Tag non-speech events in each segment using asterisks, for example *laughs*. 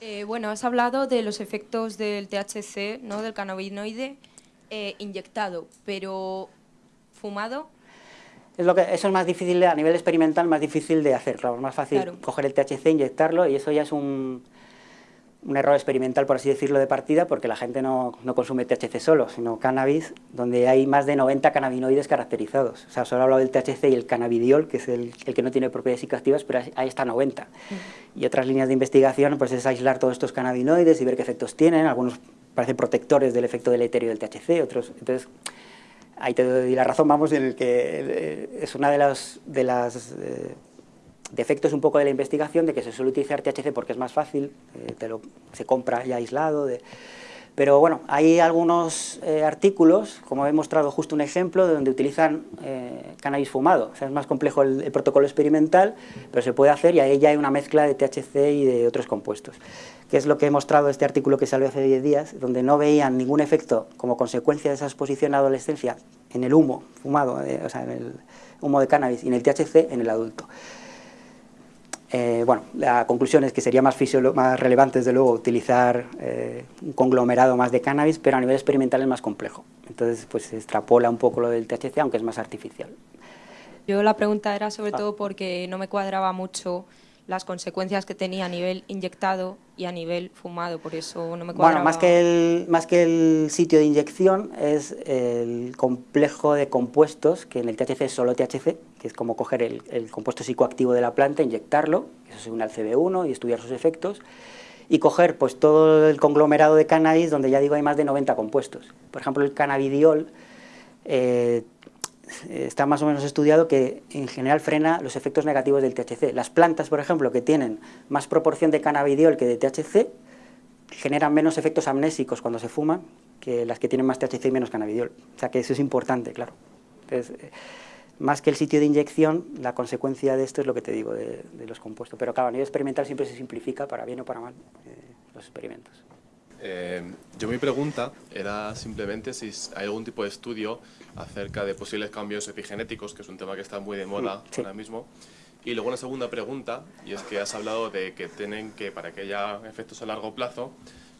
Eh, bueno, has hablado de los efectos del THC, ¿no? del cannabinoide eh, inyectado, pero fumado. Es lo que, eso es más difícil, a nivel experimental, más difícil de hacer. Claro, es más fácil Claro. coger el THC, inyectarlo, y eso ya es un, un error experimental, por así decirlo, de partida, porque la gente no, no consume THC solo, sino cannabis, donde hay más de 90 cannabinoides caracterizados. O sea, solo he hablado del THC y el cannabidiol, que es el, el que no tiene propiedades psicoactivas, pero ahí está 90. Y otras líneas de investigación pues es aislar todos estos cannabinoides y ver qué efectos tienen. Algunos parecen protectores del efecto deleterio del THC, otros... Entonces, ahí te doy la razón, vamos, en el que eh, es una de las, de las eh, defectos un poco de la investigación, de que se suele utilizar THC porque es más fácil, eh, se compra ya aislado, pero bueno, hay algunos eh, artículos, como he mostrado justo un ejemplo, de donde utilizan eh, cannabis fumado. Es más complejo el, protocolo experimental, pero se puede hacer y ahí ya hay una mezcla de THC y de otros compuestos. Que es lo que he mostrado este artículo que salió hace 10 días, donde no veían ningún efecto como consecuencia de esa exposición a adolescencia en el humo fumado, o sea, en el humo de cannabis y en el THC en el adulto. Eh, bueno, la conclusión es que sería más, más relevante, desde luego, utilizar eh, un conglomerado más de cannabis, pero a nivel experimental es más complejo. Entonces, pues se extrapola un poco lo del THC, aunque es más artificial. Yo la pregunta era sobre Ah. todo porque no me cuadraba mucho las consecuencias que tenía a nivel inyectado y a nivel fumado, por eso no me cuadraba. Bueno, más que, el, más que el sitio de inyección es el complejo de compuestos, que en el THC es solo THC, que es como coger el, el compuesto psicoactivo de la planta, inyectarlo, eso se une al CB1 y estudiar sus efectos, y coger pues todo el conglomerado de cannabis, donde ya digo hay más de 90 compuestos. Por ejemplo, el cannabidiol eh, está más o menos estudiado que en general frena los efectos negativos del THC. Las plantas, por ejemplo, que tienen más proporción de cannabidiol que de THC, generan menos efectos amnésicos cuando se fuman que las que tienen más THC y menos cannabidiol. O sea que eso es importante, claro. Eh, más que el sitio de inyección, la consecuencia de esto es lo que te digo, de, de los compuestos. Pero claro, a nivel experimental siempre se simplifica, para bien o para mal, eh, los experimentos. Eh, yo mi pregunta era simplemente si hay algún tipo de estudio acerca de posibles cambios epigenéticos, que es un tema que está muy de moda sí. ahora mismo. Y luego una segunda pregunta, y es que has hablado de que tienen que, para que haya efectos a largo plazo,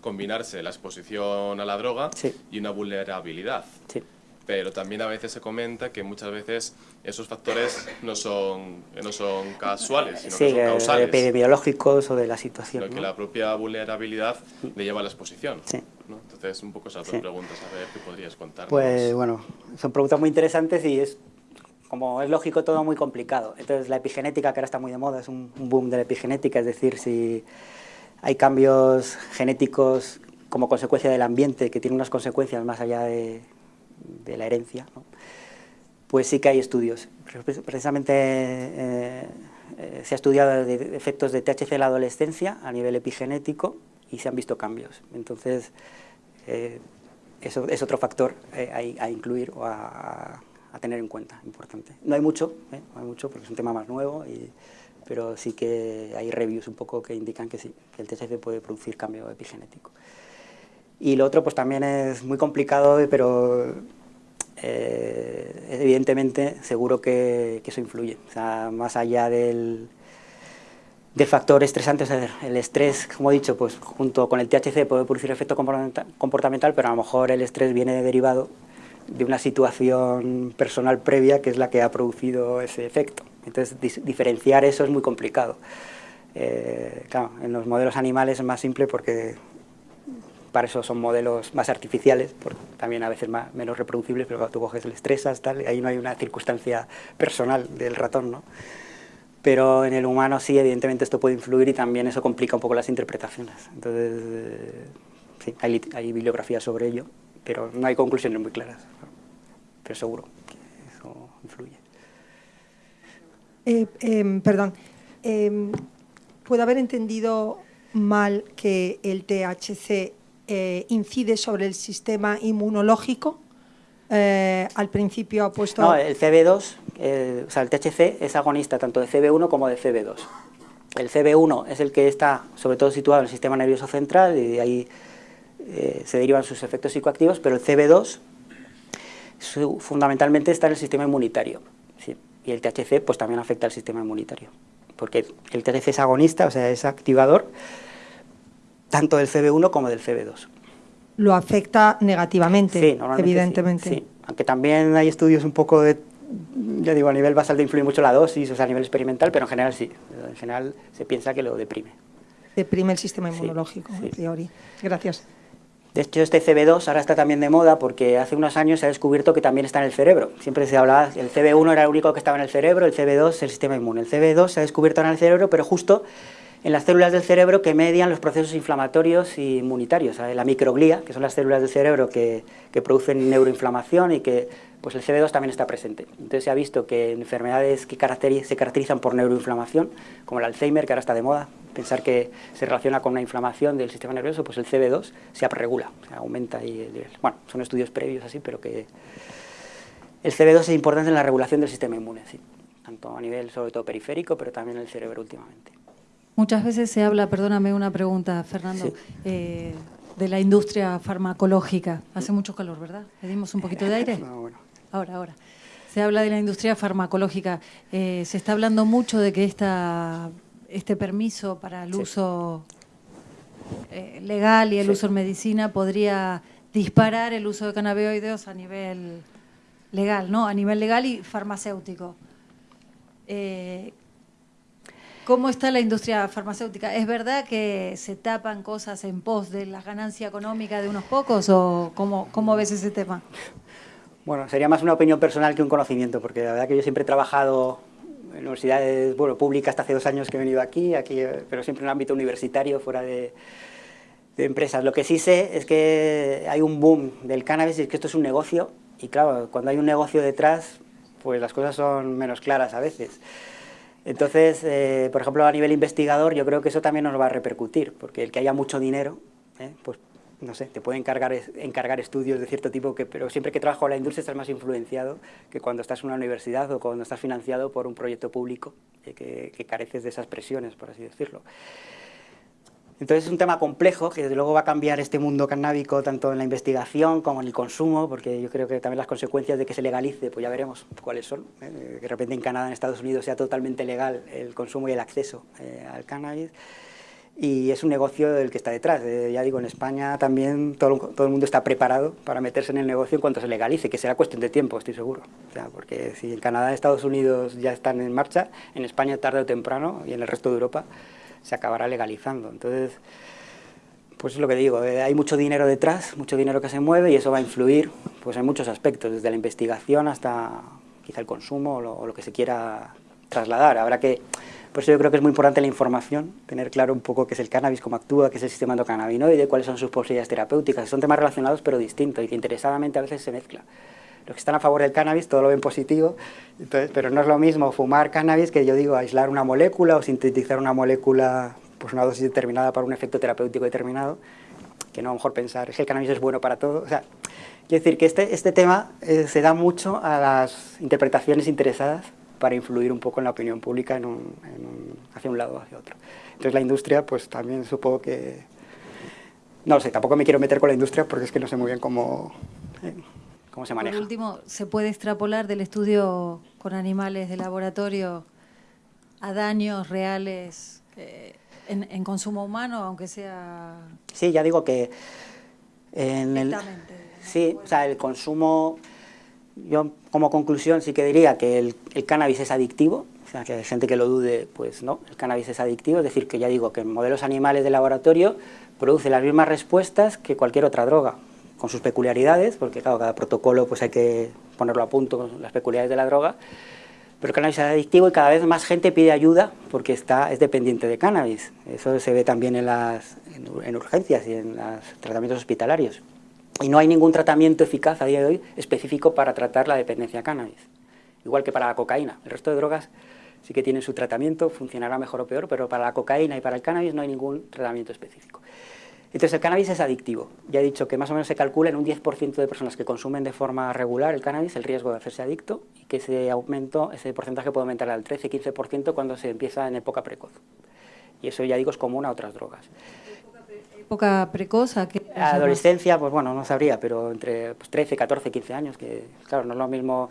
combinarse la exposición a la droga Sí. y una vulnerabilidad. Sí. Pero también a veces se comenta que muchas veces esos factores no son, no son casuales, sino Sí, que son eh, causales. epidemiológicos o de la situación. Sino que ¿no? la propia vulnerabilidad le lleva a la exposición. Sí. ¿no? Entonces, un poco esas dos Sí. preguntas, a ver qué podrías contarnos. Pues bueno, son preguntas muy interesantes y es, como es lógico, todo muy complicado. Entonces la epigenética, que ahora está muy de moda, es un, un boom de la epigenética, es decir, si hay cambios genéticos como consecuencia del ambiente, que tienen unas consecuencias más allá de, de la herencia, pues sí que hay estudios. Pre- Precisamente eh, se ha estudiado de- efectos de THC en la adolescencia a nivel epigenético y se han visto cambios. Entonces, eh, eso es otro factor eh, a, incluir o a, tener en cuenta, importante. No hay mucho, no hay mucho porque es un tema más nuevo, pero sí que hay reviews un poco que indican que sí, que el THC puede producir cambio epigenético. Y lo otro pues también es muy complicado, pero eh, evidentemente seguro que, que eso influye. Más allá del, del factor estresante, o sea, el estrés, como he dicho, pues junto con el THC puede producir efecto comportamenta- comportamental, pero a lo mejor el estrés viene derivado de una situación personal previa que es la que ha producido ese efecto. Entonces, diferenciar eso es muy complicado. Eh, claro, en los modelos animales es más simple porque para eso son modelos más artificiales, porque también a veces más, menos reproducibles, pero cuando tú coges el estresas, tal, ahí no hay una circunstancia personal del ratón, ¿no? Pero en el humano sí, evidentemente esto puede influir y también eso complica un poco las interpretaciones. Entonces, eh, sí, hay, bibliografía sobre ello, pero no hay conclusiones muy claras. Pero seguro que eso influye. Eh, em, perdón, em, ¿puedo haber entendido mal que el THC eh, incide sobre el sistema inmunológico? Eh, al principio ha puesto... No, el CB2, eh, o sea, el THC es agonista tanto de CB1 como de CB2. El CB1 es el que está sobre todo situado en el sistema nervioso central y de ahí eh, se derivan sus efectos psicoactivos, pero el CB2 su- fundamentalmente está en el sistema inmunitario. sí. Y el THC pues también afecta al sistema inmunitario, porque el THC es agonista, o sea, es activador, tanto del CB1 como del CB2. Lo afecta negativamente, Sí, evidentemente. sí, sí. Aunque también hay estudios un poco de, ya digo, a nivel basal de influir mucho la dosis, o sea, a nivel experimental, pero en general sí. En general se piensa que lo deprime. Deprime el sistema inmunológico, a priori. Gracias. De hecho, este CB2 ahora está también de moda porque hace unos años se ha descubierto que también está en el cerebro. Siempre se hablaba, el CB1 era el único que estaba en el cerebro, el CB2 el sistema inmune. El CB2 se ha descubierto en el cerebro, pero justo en las células del cerebro que median los procesos inflamatorios y inmunitarios. ¿sabes? La microglía, que son las células del cerebro que, que producen neuroinflamación y que pues el CB2 también está presente. Entonces se ha visto que en enfermedades que caracteri- se caracterizan por neuroinflamación, como el Alzheimer, que ahora está de moda, pensar que se relaciona con una inflamación del sistema nervioso, pues el CB2 se upregula, se aumenta y el nivel. Bueno, son estudios previos así, pero que el CB2 es importante en la regulación del sistema inmune, sí, tanto a nivel sobre todo periférico, pero también en el cerebro últimamente. Muchas veces se habla, perdóname una pregunta, Fernando, Sí. eh, de la industria farmacológica. Hace mucho calor, ¿verdad? ¿Pedimos un poquito de aire? *laughs* No, bueno. Ahora, ahora. Se habla de la industria farmacológica. Eh, se está hablando mucho de que esta, este permiso para el Sí. uso eh, legal y el Sí. uso en medicina podría disparar el uso de cannabinoides a nivel legal, ¿no? A nivel legal y farmacéutico. Eh, ¿Cómo está la industria farmacéutica? ¿Es verdad que se tapan cosas en pos de la ganancia económica de unos pocos o cómo, cómo ves ese tema? Bueno, sería más una opinión personal que un conocimiento, porque la verdad que yo siempre he trabajado en universidades bueno, públicas hasta hace dos años que he venido aquí, aquí pero siempre en el ámbito universitario, fuera de, de empresas. Lo que sí sé es que hay un boom del cannabis y es que esto es un negocio, y claro, cuando hay un negocio detrás, pues las cosas son menos claras a veces. Entonces, eh, por ejemplo, a nivel investigador, yo creo que eso también nos va a repercutir, porque el que haya mucho dinero, ¿eh? pues no sé, te puede encargar, encargar estudios de cierto tipo, que, pero siempre que trabajo en la industria estás más influenciado que cuando estás en una universidad o cuando estás financiado por un proyecto público, eh, que, que careces de esas presiones, por así decirlo. Entonces es un tema complejo que desde luego va a cambiar este mundo cannábico tanto en la investigación como en el consumo, porque yo creo que también las consecuencias de que se legalice, pues ya veremos cuáles son. ¿eh? De repente en Canadá, en Estados Unidos sea totalmente legal el consumo y el acceso eh, al cannabis. Y es un negocio del que está detrás. Eh, ya digo, en España también todo, el mundo está preparado para meterse en el negocio en cuanto se legalice, que será cuestión de tiempo, estoy seguro. O sea, porque si en Canadá Estados Unidos ya están en marcha, en España tarde o temprano y en el resto de Europa se acabará legalizando. Entonces, pues es lo que digo, eh, hay mucho dinero detrás, mucho dinero que se mueve y eso va a influir pues, en muchos aspectos, desde la investigación hasta quizá el consumo o lo, que se quiera trasladar. Habrá que, por eso yo creo que es muy importante la información, tener claro un poco qué es el cannabis, cómo actúa, qué es el sistema endocannabinoide, cuáles son sus posibilidades terapéuticas. Son temas relacionados pero distintos y que interesadamente a veces se mezcla. Los que están a favor del cannabis todo lo ven positivo, entonces, pero no es lo mismo fumar cannabis que yo digo aislar una molécula o sintetizar una molécula, pues una dosis determinada para un efecto terapéutico determinado, que no a lo mejor pensar es que el cannabis es bueno para todo. O sea, quiero decir que este, este tema eh, se da mucho a las interpretaciones interesadas para influir un poco en la opinión pública en un, en un- hacia un lado o hacia otro. Entonces la industria, pues también supongo que... No lo sé, tampoco me quiero meter con la industria porque es que no sé muy bien cómo, eh, cómo se maneja. Por último, ¿se puede extrapolar del estudio con animales de laboratorio a daños reales eh, en, en consumo humano, aunque sea Sí, ya digo que en el, sí, o sea, el consumo, yo como conclusión sí que diría que el, el cannabis es adictivo, o sea, que hay gente que lo dude, pues no, el cannabis es adictivo, es decir, que ya digo que en modelos animales de laboratorio produce las mismas respuestas que cualquier otra droga, con sus peculiaridades, porque claro, cada protocolo pues hay que ponerlo a punto con las peculiaridades de la droga, pero el cannabis es adictivo y cada vez más gente pide ayuda porque está, es dependiente de cannabis. Eso se ve también en, las, en, en urgencias y en los tratamientos hospitalarios. Y no hay ningún tratamiento eficaz a día de hoy específico para tratar la dependencia a cannabis. Igual que para la cocaína. El resto de drogas sí que tienen su tratamiento, funcionará mejor o peor, pero para la cocaína y para el cannabis no hay ningún tratamiento específico. Entonces el cannabis es adictivo. Ya he dicho que más o menos se calcula en un 10% de personas que consumen de forma regular el cannabis el riesgo de hacerse adicto y que ese aumento, ese porcentaje puede aumentar al 13-15% cuando se empieza en época precoz. Y eso ya digo es común a otras drogas. ¿Época precoz? ¿a qué llamas? Adolescencia, pues bueno, no sabría, pero entre pues, 13, 14, 15 años, que claro, no es lo mismo...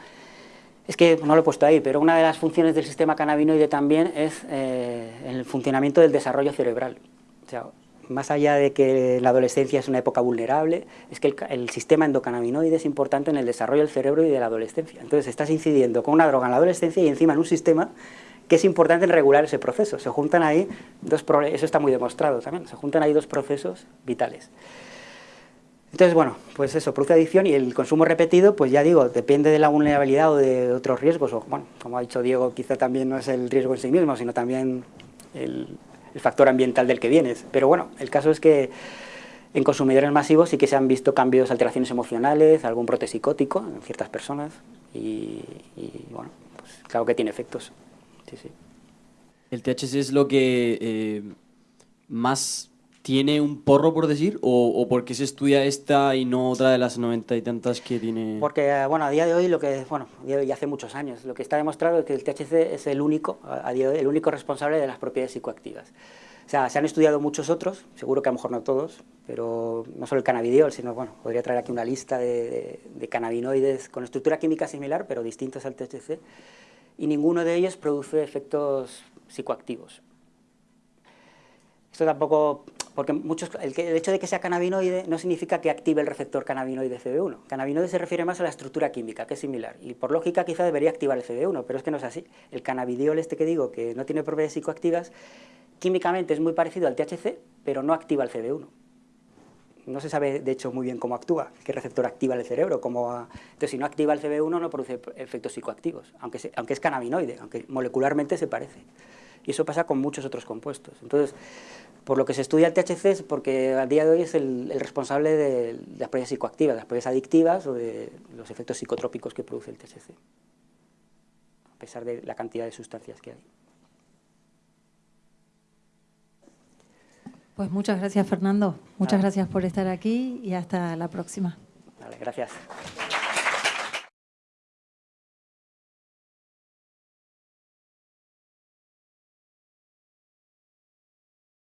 Es que no lo he puesto ahí, pero una de las funciones del sistema cannabinoide también es eh, el funcionamiento del desarrollo cerebral. O sea, más allá de que la adolescencia es una época vulnerable, es que el, sistema endocannabinoide es importante en el desarrollo del cerebro y de la adolescencia. Entonces estás incidiendo con una droga en la adolescencia y encima en un sistema que es importante en regular ese proceso. Se juntan ahí dos eso está muy demostrado también, se juntan ahí dos procesos vitales. Entonces, bueno, pues eso, produce adicción y el consumo repetido, pues ya digo, depende de la vulnerabilidad o de otros riesgos, o bueno, como ha dicho Diego, quizá también no es el riesgo en sí mismo, sino también el, factor ambiental del que vienes. Pero bueno, el caso es que en consumidores masivos sí que se han visto cambios, alteraciones emocionales, algún brote psicótico en ciertas personas y, bueno, pues claro que tiene efectos. Sí, sí. El THC es lo que eh, más tiene un porro, por decir, o, o porque se estudia esta y no otra de las noventa y tantas que tiene... Porque, bueno, a día de hoy, lo que, bueno, y hace muchos años, lo que está demostrado es que el THC es el único, a día de hoy, el único responsable de las propiedades psicoactivas. O sea, se han estudiado muchos otros, seguro que a lo mejor no todos, pero no solo el cannabidiol, sino, bueno, podría traer aquí una lista de, de cannabinoides con estructura química similar, pero distintos al THC, y ninguno de ellos produce efectos psicoactivos. Esto tampoco porque muchos, el, hecho de que sea cannabinoide no significa que active el receptor cannabinoide CB1. Cannabinoide se refiere más a la estructura química, que es similar, y por lógica quizá debería activar el CB1, pero es que no es así. El cannabidiol este que digo, que no tiene propiedades psicoactivas, químicamente es muy parecido al THC, pero no activa el CB1. No se sabe, de hecho, muy bien cómo actúa, qué receptor activa el cerebro. Cómo, entonces, si no activa el CB1, no produce efectos psicoactivos, aunque, aunque es cannabinoide, aunque molecularmente se parece. Y eso pasa con muchos otros compuestos. Entonces, por lo que se estudia el THC es porque a día de hoy es el, responsable de, las propiedades psicoactivas, de las propiedades adictivas o de los efectos psicotrópicos que produce el THC, a pesar de la cantidad de sustancias que hay. Pues muchas gracias Fernando, muchas gracias por estar aquí y hasta la próxima. Vale, gracias.